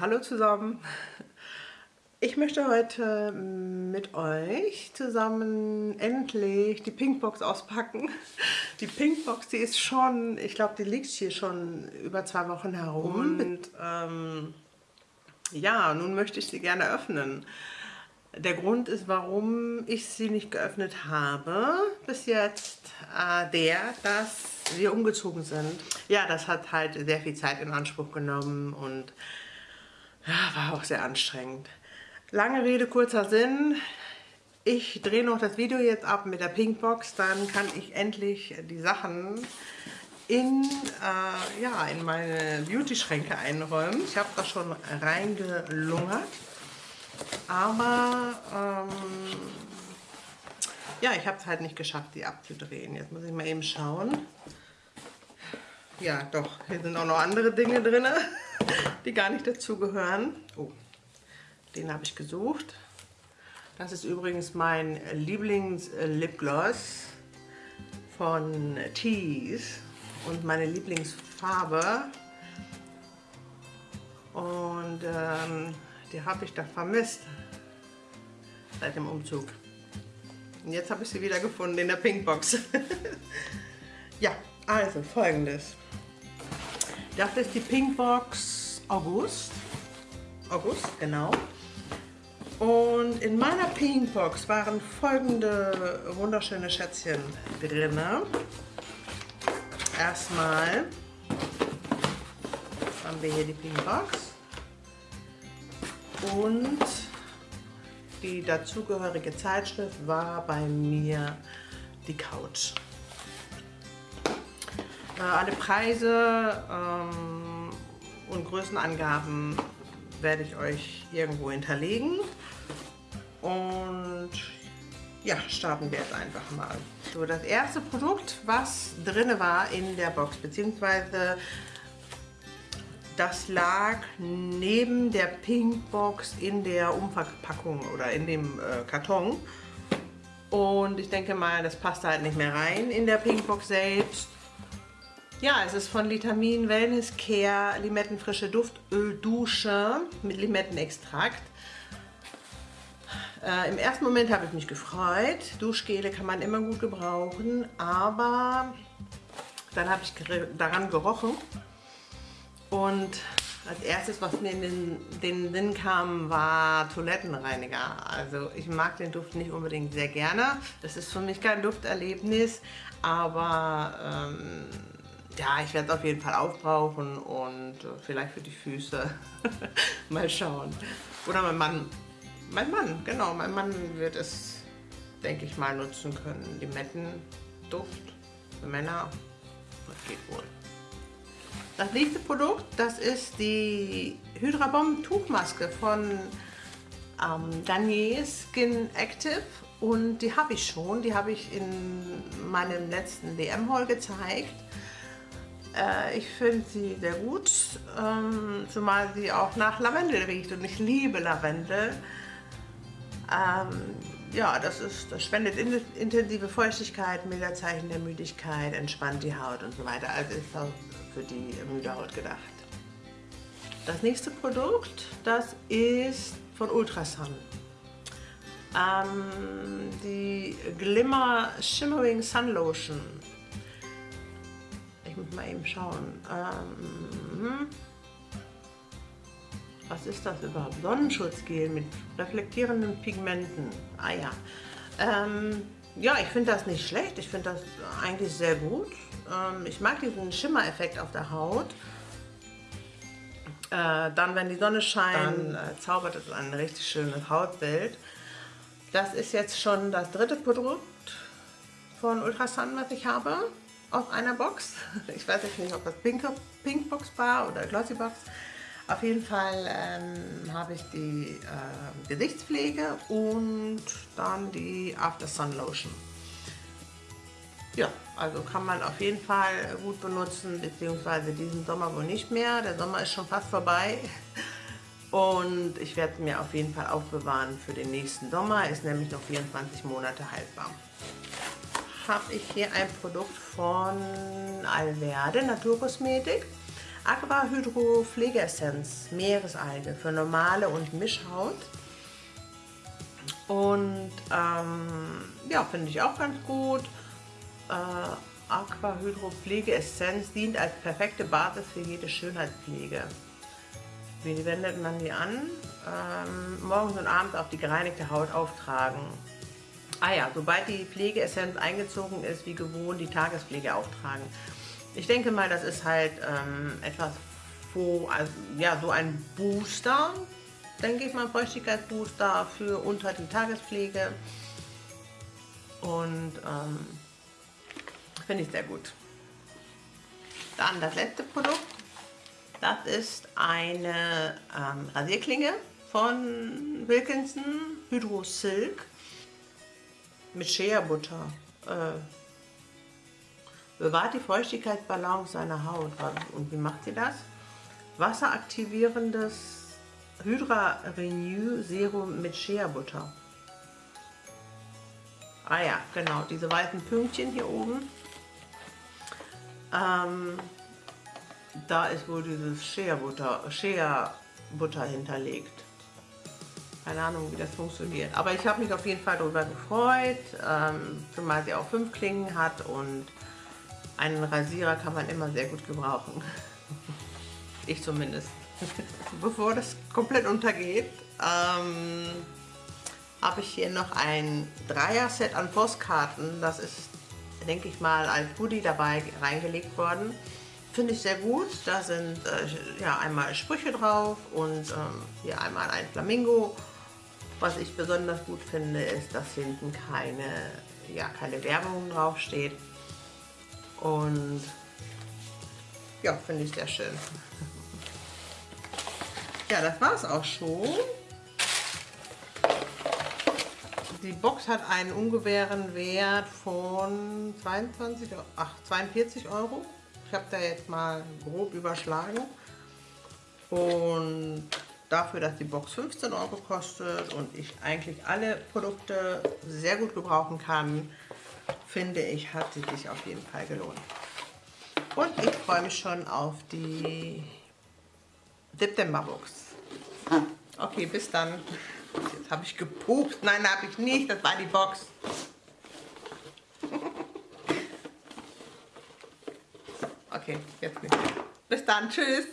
Hallo zusammen. Ich möchte heute mit euch zusammen endlich die Pinkbox auspacken. Die Pinkbox, die ist schon, ich glaube, die liegt hier schon über zwei Wochen herum. Und ähm, ja, nun möchte ich sie gerne öffnen. Der Grund ist, warum ich sie nicht geöffnet habe bis jetzt, äh, der, dass wir umgezogen sind. Ja, das hat halt sehr viel Zeit in Anspruch genommen und war auch sehr anstrengend. Lange Rede, kurzer Sinn. Ich drehe noch das Video jetzt ab mit der Pinkbox, dann kann ich endlich die Sachen in, äh, ja, in meine Beauty-Schränke einräumen. Ich habe das schon reingelungert. Aber ähm, ja, ich habe es halt nicht geschafft, die abzudrehen. Jetzt muss ich mal eben schauen. Ja, doch, hier sind auch noch andere Dinge drin, die gar nicht dazugehören. Oh, den habe ich gesucht. Das ist übrigens mein Lieblings-Lipgloss von Tease und meine Lieblingsfarbe. Und ähm, die habe ich da vermisst seit dem Umzug. Und jetzt habe ich sie wieder gefunden in der Pinkbox. ja, also folgendes. Das ist die Pinkbox August. August, genau. Und in meiner Pinkbox waren folgende wunderschöne Schätzchen drin. Erstmal haben wir hier die Pinkbox und die dazugehörige Zeitschrift war bei mir die Couch. Äh, alle Preise ähm, und Größenangaben werde ich euch irgendwo hinterlegen. Und ja, starten wir jetzt einfach mal. So, das erste Produkt, was drin war in der Box, beziehungsweise das lag neben der Pinkbox in der Umverpackung oder in dem äh, Karton. Und ich denke mal, das passt halt nicht mehr rein in der Pinkbox selbst. Ja, es ist von Vitamin Wellness Care Limettenfrische Duftöl-Dusche mit Limettenextrakt. Äh, Im ersten Moment habe ich mich gefreut. Duschgele kann man immer gut gebrauchen, aber dann habe ich daran gerochen und als erstes, was mir in den, den Sinn kam, war Toilettenreiniger. Also ich mag den Duft nicht unbedingt sehr gerne. Das ist für mich kein Dufterlebnis, aber ähm, ja, ich werde es auf jeden Fall aufbrauchen und vielleicht für die Füße mal schauen. Oder mein Mann, mein Mann, genau, mein Mann wird es, denke ich mal, nutzen können. Limettenduft für Männer, das geht wohl. Das nächste Produkt, das ist die Hydra Bomb Tuchmaske von ähm, Garnier Skin Active und die habe ich schon, die habe ich in meinem letzten DM-Haul gezeigt. Äh, ich finde sie sehr gut, ähm, zumal sie auch nach Lavendel riecht und ich liebe Lavendel. Ähm, ja, das, ist, das spendet intensive Feuchtigkeit, milder Zeichen der Müdigkeit, entspannt die Haut und so weiter. Also ist auch für die müde Haut gedacht. Das nächste Produkt, das ist von Ultrasun. Ähm, die Glimmer Shimmering Sun Lotion. Muss mal eben schauen. Ähm, was ist das überhaupt? Sonnenschutzgel mit reflektierenden Pigmenten. Ah ja. Ähm, ja, ich finde das nicht schlecht. Ich finde das eigentlich sehr gut. Ähm, ich mag diesen Schimmereffekt auf der Haut. Äh, dann, wenn die Sonne scheint, dann äh, zaubert es ein richtig schönes Hautbild. Das ist jetzt schon das dritte Produkt von Ultrasun, was ich habe, auf einer Box. Ich weiß jetzt nicht, ob das Pink, Box war oder Glossy Box. Auf jeden Fall ähm, habe ich die äh, Gesichtspflege und dann die After Sun Lotion. Ja, also kann man auf jeden Fall gut benutzen, beziehungsweise diesen Sommer wohl nicht mehr. Der Sommer ist schon fast vorbei. Und ich werde mir auf jeden Fall aufbewahren für den nächsten Sommer. Ist nämlich noch 24 Monate haltbar. Habe ich hier ein Produkt von Alverde Naturkosmetik. Aqua Hydro Pflegeessenz Meeresalge für normale und Mischhaut. Und ähm, ja, finde ich auch ganz gut. Äh, Aqua Hydro Pflegeessenz dient als perfekte Basis für jede Schönheitspflege. Wie wendet man die an? Ähm, morgens und abends auf die gereinigte Haut auftragen. Ah ja, sobald die Pflegeessenz eingezogen ist, wie gewohnt, die Tagespflege auftragen. Ich denke mal, das ist halt ähm, etwas, wo, also, ja, so ein Booster, denke ich mal, Feuchtigkeitsbooster für unter die Tagespflege. Und ähm, finde ich sehr gut. Dann das letzte Produkt. Das ist eine ähm, Rasierklinge von Wilkinson Hydro Silk mit Shea Butter. Äh, bewahrt die Feuchtigkeitsbalance seiner Haut. Und wie macht sie das? Wasseraktivierendes Hydra Renew Serum mit Shea Butter. Ah ja, genau, diese weißen Pünktchen hier oben. Ähm, da ist wohl dieses Shea Butter, Shea Butter hinterlegt. Keine Ahnung, wie das funktioniert. Aber ich habe mich auf jeden Fall darüber gefreut, ähm, zumal sie auch fünf Klingen hat und einen Rasierer kann man immer sehr gut gebrauchen. ich zumindest. Bevor das komplett untergeht, ähm, habe ich hier noch ein Dreier-Set an Postkarten. Das ist, denke ich mal, als Goodie dabei reingelegt worden. Finde ich sehr gut. Da sind äh, ja einmal Sprüche drauf und ähm, hier einmal ein Flamingo was ich besonders gut finde, ist, dass hinten keine, ja, keine Werbung draufsteht. Und ja, finde ich sehr schön. Ja, das war es auch schon. Die Box hat einen ungefähren Wert von 22, ach, 42 Euro. Ich habe da jetzt mal grob überschlagen. Und dafür, dass die Box 15 Euro kostet und ich eigentlich alle Produkte sehr gut gebrauchen kann, finde ich, hat sie sich auf jeden Fall gelohnt. Und ich freue mich schon auf die September-Box. Okay, bis dann. Jetzt habe ich gepupst. Nein, habe ich nicht. Das war die Box. Okay, jetzt nicht. Bis dann. Tschüss.